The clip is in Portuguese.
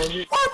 Então, longe.